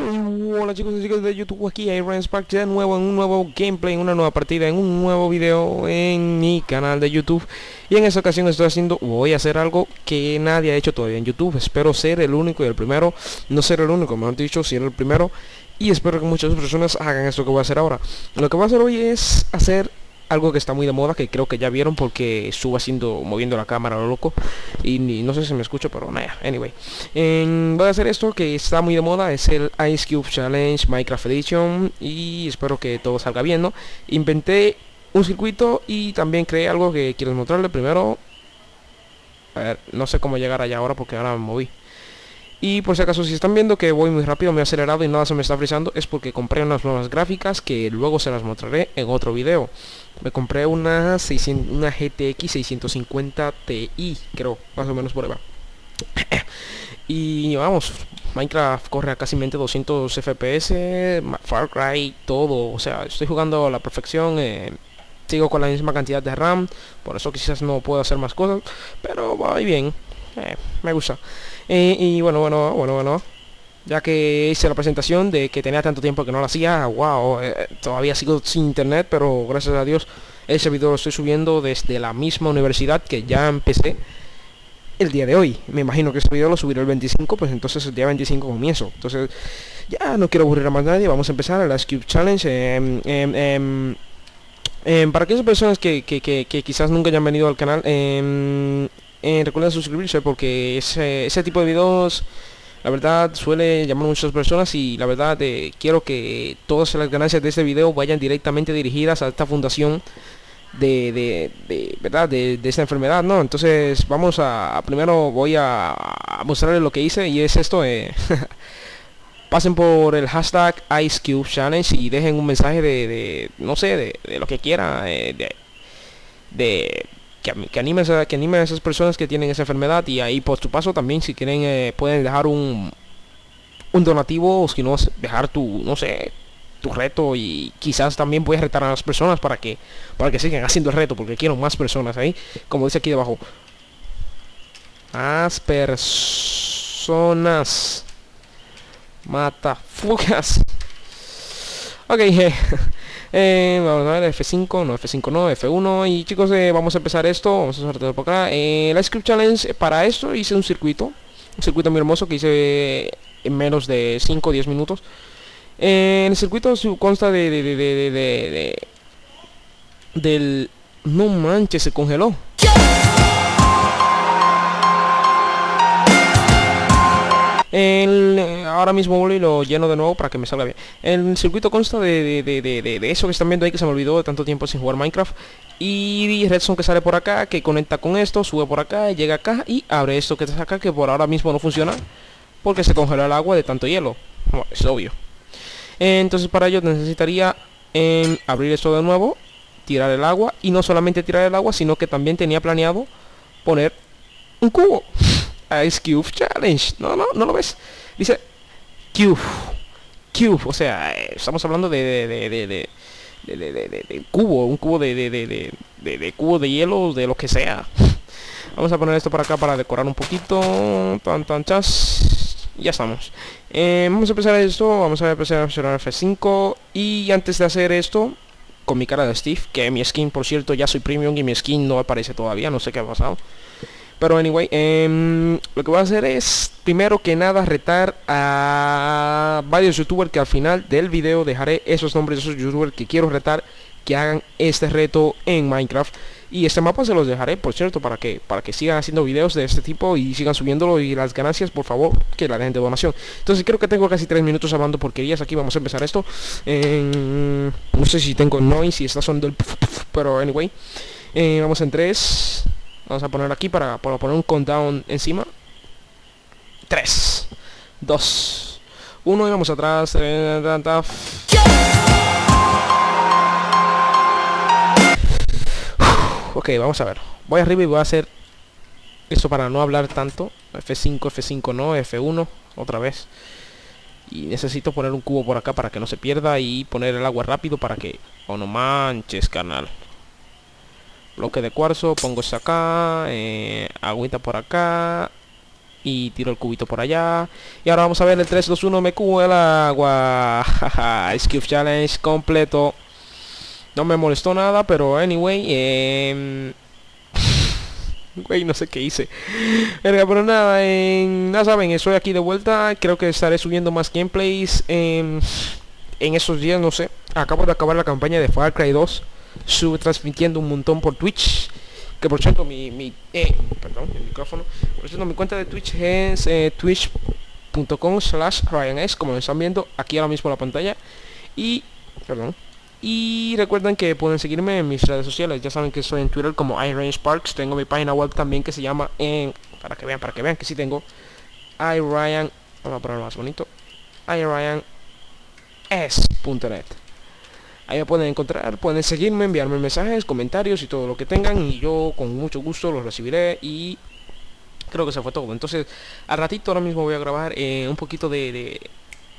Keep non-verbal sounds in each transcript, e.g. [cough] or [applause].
Hola chicos y chicas de YouTube, aquí Iron Spark de nuevo en un nuevo gameplay, en una nueva partida, en un nuevo video en mi canal de YouTube. Y en esta ocasión estoy haciendo, voy a hacer algo que nadie ha hecho todavía en YouTube. Espero ser el único y el primero, no ser el único, mejor dicho, ser el primero. Y espero que muchas personas hagan esto que voy a hacer ahora. Lo que voy a hacer hoy es hacer algo que está muy de moda, que creo que ya vieron porque estuvo haciendo, moviendo la cámara lo loco. Y no sé si me escucho, pero nada, anyway. voy a hacer esto que está muy de moda, es el Ice Cube Challenge Minecraft Edition. Y espero que todo salga bien, ¿no? Inventé un circuito y también creé algo que quiero mostrarle. Primero, a ver, no sé cómo llegar allá ahora porque ahora me moví. Y por si acaso si están viendo que voy muy rápido, muy acelerado y nada se me está frizando es porque compré unas nuevas gráficas que luego se las mostraré en otro video. Me compré una, 600, una GTX 650 Ti, creo, más o menos por ahí [clears throat] y vamos, Minecraft corre a casi 200 FPS, Far Cry, todo, o sea, estoy jugando a la perfección. Eh, sigo con la misma cantidad de RAM, por eso quizás no puedo hacer más cosas, pero va bien, eh, me gusta. Eh, y bueno, bueno, bueno, bueno. Ya que hice la presentación de que tenía tanto tiempo que no lo hacía, wow, eh, todavía sigo sin internet, pero gracias a Dios ese video lo estoy subiendo desde la misma universidad que ya empecé el día de hoy. Me imagino que este video lo subiré el 25, pues entonces el día 25 comienzo. Entonces, ya no quiero aburrir a más nadie, vamos a empezar el Cube Challenge. Em, para aquellas personas que, que, que, quizás nunca hayan venido al canal, recuerden suscribirse porque ese, tipo de videos la verdad suele llamar a muchas personas y la verdad eh, quiero que todas las ganancias de este video vayan directamente dirigidas a esta fundación de, de, verdad de, esta enfermedad no entonces vamos a, primero voy a, mostrarles lo que hice y es esto eh, [laughs] pasen por el hashtag IceCube Challenge y dejen un mensaje de, no sé de, lo que quiera eh, de que, anime a, que anime esas personas que tienen esa enfermedad y ahí por tu paso también si quieren eh, pueden dejar un un donativo o si no dejar tu no sé tu reto y quizás también puedes retar a las personas para que para que sigan haciendo el reto porque quiero más personas ahí como dice aquí debajo. Más personas mata fugas ok [laughs] Eh, vamos a ver, F5, no, F5 no, F1 Y chicos, eh, vamos a empezar esto Vamos a hacer por acá. Eh, La Script Challenge, para esto hice un circuito Un circuito muy hermoso que hice en menos de 5 o 10 minutos El circuito consta de Del... No manches, se congeló El, eh, ahora mismo voy y lo lleno de nuevo para que me salga bien. El circuito consta de, de, eso que están viendo ahí que se me olvidó de tanto tiempo sin jugar Minecraft. Y Redstone que sale por acá, que conecta con esto, sube por acá, llega acá y abre esto que está acá, que por ahora mismo no funciona. Porque se congeló el agua de tanto hielo. es obvio. Entonces para ello necesitaría em, abrir esto de nuevo, tirar el agua. Y no solamente tirar el agua, sino que también tenía planeado poner un cubo. Ice Cube Challenge. No, no, no lo ves. Dice Cube. Cube. O sea, estamos hablando de, de, de, de de, cubo, un cubo de, de, de, cubo de hielo, de lo que sea. Vamos a poner esto para acá para decorar un poquito. Tan, tan, chas. Ya estamos. vamos a empezar esto. Vamos a empezar a presionar F5. Y antes de hacer esto, con mi cara de Steve, que mi skin, por cierto, ya soy premium y mi skin no aparece todavía. No sé qué ha pasado. Pero anyway, em, lo que voy a hacer es, primero que nada, retar a varios youtubers que al final del video dejaré esos nombres de esos youtubers que quiero retar que hagan este reto en Minecraft. Y este mapa se los dejaré, por cierto, para que para que sigan haciendo videos de este tipo y sigan subiéndolo y las ganancias, por favor, que la gente de donación. Entonces creo que tengo casi tres minutos hablando porquerías aquí. Vamos a empezar esto. no sé si tengo noise, si está sonando el... Pero anyway, eh, vamos en 3... Vamos a poner aquí para, poner un countdown encima. 3, 2, 1 y vamos atrás. Ok, vamos a ver. Voy arriba y voy a hacer esto para no hablar tanto. F5, F5 no, F1 otra vez. Y necesito poner un cubo por acá para que no se pierda y poner el agua rápido para que... Oh, no manches, canal bloque de cuarzo pongo esto acá eh, agüita por acá y tiro el cubito por allá. Y ahora vamos a ver el 3, 2, 1, me cubo el agua. [laughs] Skiff Challenge completo. No me molestó nada, pero anyway, eh, [laughs] Güey, no sé qué hice. pero nada, en, nada saben, estoy aquí de vuelta. Creo que estaré subiendo más gameplays en, en esos días, no sé. Acabo de acabar la campaña de Far Cry 2. Sube transmitiendo un montón por Twitch. Que por cierto, mi, mi eh, perdón, el micrófono. Por cierto, mi cuenta de Twitch es eh, twitch.com slash RyanS, como lo están viendo aquí ahora mismo en la pantalla. Y, perdón, y recuerden que pueden seguirme en mis redes sociales. Ya saben que soy en Twitter como iRyanSparks. Tengo mi página web también que se llama en... Para que vean, para que vean que sí tengo. iRyan... Vamos a ponerlo más bonito. iRyanS.net. Ahí me pueden encontrar, pueden seguirme, enviarme mensajes, comentarios y todo lo que tengan. Y yo con mucho gusto los recibiré y creo que se fue todo. Entonces, al ratito ahora mismo voy a grabar eh, un poquito de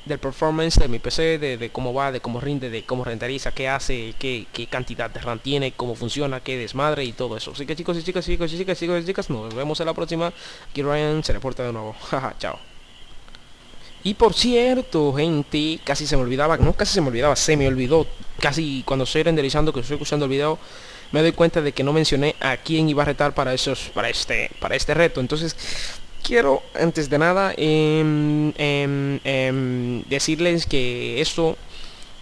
del performance de mi PC, de, cómo va, de cómo rinde, de cómo renderiza, qué hace, qué, qué, cantidad de RAM tiene, cómo funciona, qué desmadre y todo eso. Así que chicos y chicas, chicos y chicas, chicos y chicas, nos vemos en la próxima. Aquí Ryan se reporta de nuevo. [laughs] Chao. Y por cierto, gente, casi se me olvidaba, no casi se me olvidaba, se me olvidó, casi cuando estoy renderizando, que estoy escuchando el video, me doy cuenta de que no mencioné a quién iba a retar para esos, para este, para este reto. Entonces, quiero antes de nada em, em, em, decirles que esto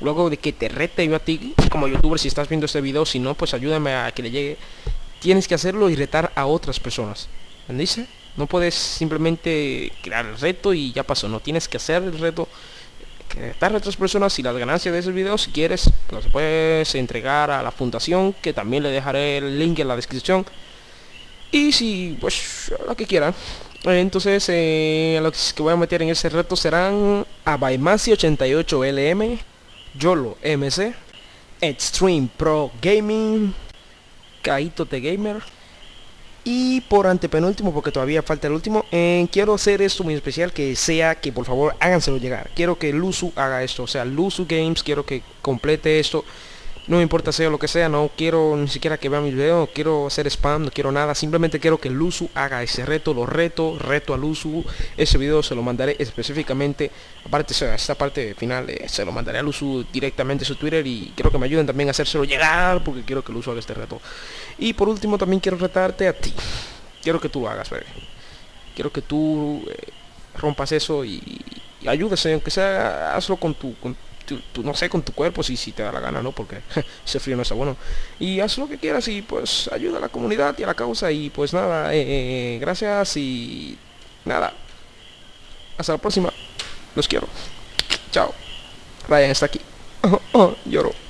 luego de que te rete yo a ti como youtuber si estás viendo este video si no pues ayúdame a que le llegue. Tienes que hacerlo y retar a otras personas. Dice no puedes simplemente crear el reto y ya pasó. No tienes que hacer el reto. Retar a otras personas y las ganancias de esos videos si quieres los puedes entregar a la fundación que también le dejaré el link en la descripción. Y si pues lo que quieran. Entonces, eh, lo que voy a meter en ese reto serán Abaimasi 88LM, YOLO MC, Extreme Pro Gaming, Kaito The Gamer. Y por antepenúltimo, porque todavía falta el último, eh, quiero hacer esto muy especial, que sea que por favor háganselo llegar. Quiero que Luzu haga esto, o sea, Luzu Games, quiero que complete esto no me importa sea lo que sea, no quiero ni siquiera que vea mis videos, quiero hacer spam, no quiero nada, simplemente quiero que Luzu haga ese reto, lo reto, reto a Luzu, ese video se lo mandaré específicamente, aparte esta parte final eh, se lo mandaré a Luzu directamente su Twitter y quiero que me ayuden también a hacérselo llegar porque quiero que Luzu haga este reto. Y por último también quiero retarte a ti, quiero que tú lo hagas, quiero que tú eh, rompas eso y, y ayudes, aunque sea, hazlo con tu, tú, no sé, con tu cuerpo, si, si te da la gana, ¿no? Porque [laughs] ese frío no está bueno. Y haz lo que quieras y pues ayuda a la comunidad y a la causa. Y pues nada, eh, eh, gracias y nada. Hasta la próxima. Los quiero. Chao. Ryan está aquí. [laughs] Oh, lloro.